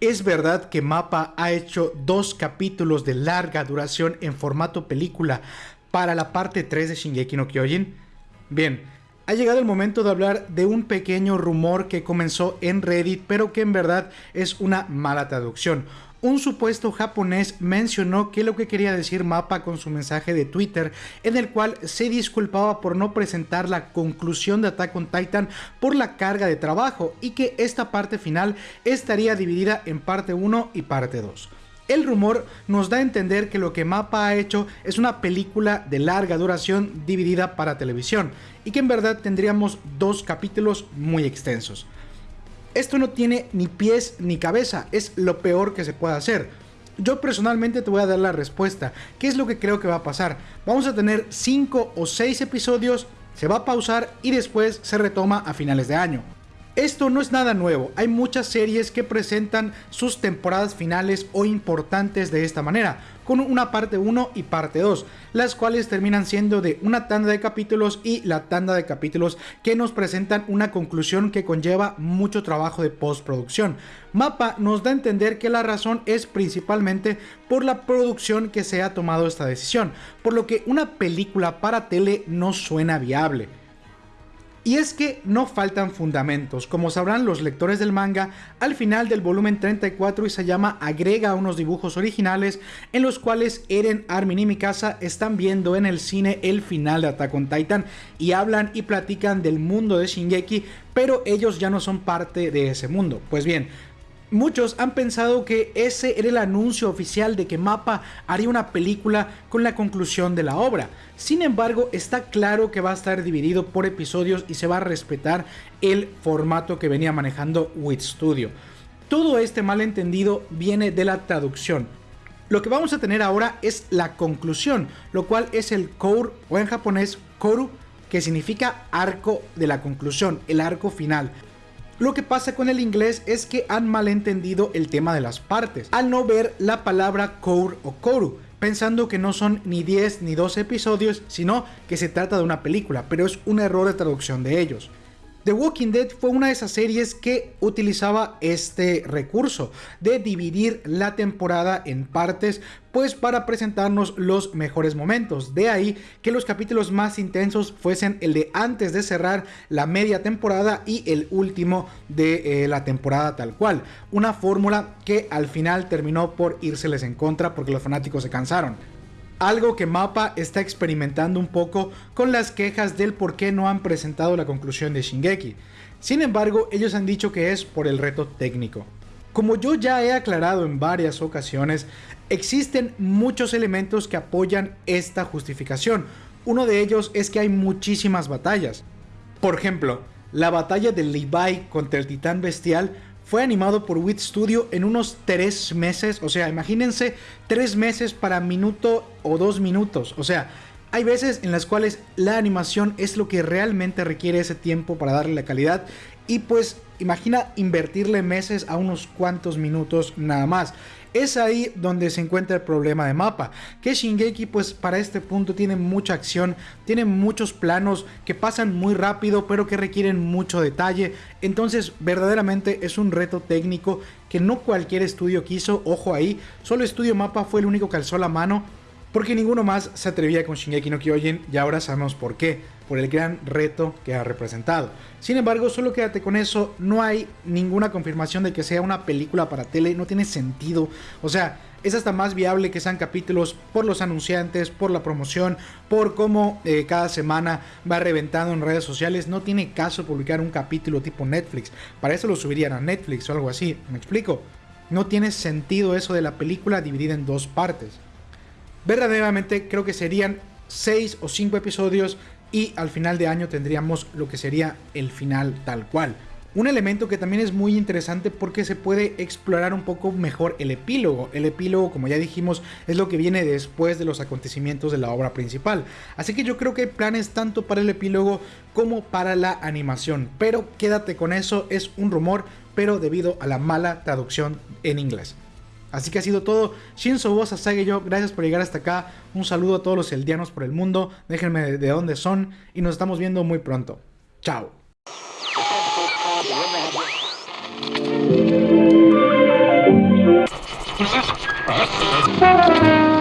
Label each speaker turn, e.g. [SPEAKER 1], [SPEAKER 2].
[SPEAKER 1] ¿Es verdad que Mapa ha hecho dos capítulos de larga duración en formato película para la parte 3 de Shingeki no Kyojin? Bien, ha llegado el momento de hablar de un pequeño rumor que comenzó en Reddit, pero que en verdad es una mala traducción un supuesto japonés mencionó que lo que quería decir Mapa con su mensaje de Twitter, en el cual se disculpaba por no presentar la conclusión de Attack on Titan por la carga de trabajo y que esta parte final estaría dividida en parte 1 y parte 2. El rumor nos da a entender que lo que Mapa ha hecho es una película de larga duración dividida para televisión y que en verdad tendríamos dos capítulos muy extensos. Esto no tiene ni pies ni cabeza, es lo peor que se puede hacer. Yo personalmente te voy a dar la respuesta. ¿Qué es lo que creo que va a pasar? Vamos a tener 5 o 6 episodios, se va a pausar y después se retoma a finales de año. Esto no es nada nuevo, hay muchas series que presentan sus temporadas finales o importantes de esta manera, con una parte 1 y parte 2, las cuales terminan siendo de una tanda de capítulos y la tanda de capítulos que nos presentan una conclusión que conlleva mucho trabajo de postproducción. Mapa nos da a entender que la razón es principalmente por la producción que se ha tomado esta decisión, por lo que una película para tele no suena viable. Y es que no faltan fundamentos, como sabrán los lectores del manga, al final del volumen 34 Isayama agrega unos dibujos originales en los cuales Eren, Armin y Mikasa están viendo en el cine el final de Attack on Titan y hablan y platican del mundo de Shingeki, pero ellos ya no son parte de ese mundo. Pues bien, Muchos han pensado que ese era el anuncio oficial de que Mapa haría una película con la conclusión de la obra. Sin embargo, está claro que va a estar dividido por episodios y se va a respetar el formato que venía manejando Wit Studio. Todo este malentendido viene de la traducción. Lo que vamos a tener ahora es la conclusión, lo cual es el Kour o en japonés Koru, que significa arco de la conclusión, el arco final. Lo que pasa con el inglés es que han malentendido el tema de las partes, al no ver la palabra core o koru, pensando que no son ni 10 ni 12 episodios, sino que se trata de una película, pero es un error de traducción de ellos. The Walking Dead fue una de esas series que utilizaba este recurso de dividir la temporada en partes pues para presentarnos los mejores momentos. De ahí que los capítulos más intensos fuesen el de antes de cerrar la media temporada y el último de eh, la temporada tal cual. Una fórmula que al final terminó por írseles en contra porque los fanáticos se cansaron algo que Mapa está experimentando un poco con las quejas del por qué no han presentado la conclusión de Shingeki. Sin embargo, ellos han dicho que es por el reto técnico. Como yo ya he aclarado en varias ocasiones, existen muchos elementos que apoyan esta justificación. Uno de ellos es que hay muchísimas batallas. Por ejemplo, la batalla de Levi contra el titán bestial fue animado por Wit Studio en unos 3 meses. O sea, imagínense 3 meses para minuto o 2 minutos. O sea, hay veces en las cuales la animación es lo que realmente requiere ese tiempo para darle la calidad. Y pues imagina invertirle meses a unos cuantos minutos nada más. Es ahí donde se encuentra el problema de mapa, que Shingeki pues para este punto tiene mucha acción, tiene muchos planos que pasan muy rápido pero que requieren mucho detalle, entonces verdaderamente es un reto técnico que no cualquier estudio quiso, ojo ahí, solo Estudio Mapa fue el único que alzó la mano porque ninguno más se atrevía con Shingeki no Kyojin y ahora sabemos por qué por el gran reto que ha representado. Sin embargo, solo quédate con eso, no hay ninguna confirmación de que sea una película para tele, no tiene sentido. O sea, es hasta más viable que sean capítulos por los anunciantes, por la promoción, por cómo eh, cada semana va reventando en redes sociales. No tiene caso publicar un capítulo tipo Netflix. Para eso lo subirían a Netflix o algo así. ¿Me explico? No tiene sentido eso de la película dividida en dos partes. Verdaderamente creo que serían 6 o 5 episodios y al final de año tendríamos lo que sería el final tal cual. Un elemento que también es muy interesante porque se puede explorar un poco mejor el epílogo. El epílogo, como ya dijimos, es lo que viene después de los acontecimientos de la obra principal. Así que yo creo que hay planes tanto para el epílogo como para la animación. Pero quédate con eso, es un rumor, pero debido a la mala traducción en inglés. Así que ha sido todo. Shinzo Bosa yo, gracias por llegar hasta acá. Un saludo a todos los eldianos por el mundo. Déjenme de dónde son y nos estamos viendo muy pronto. Chao.